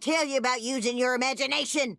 tell you about using your imagination?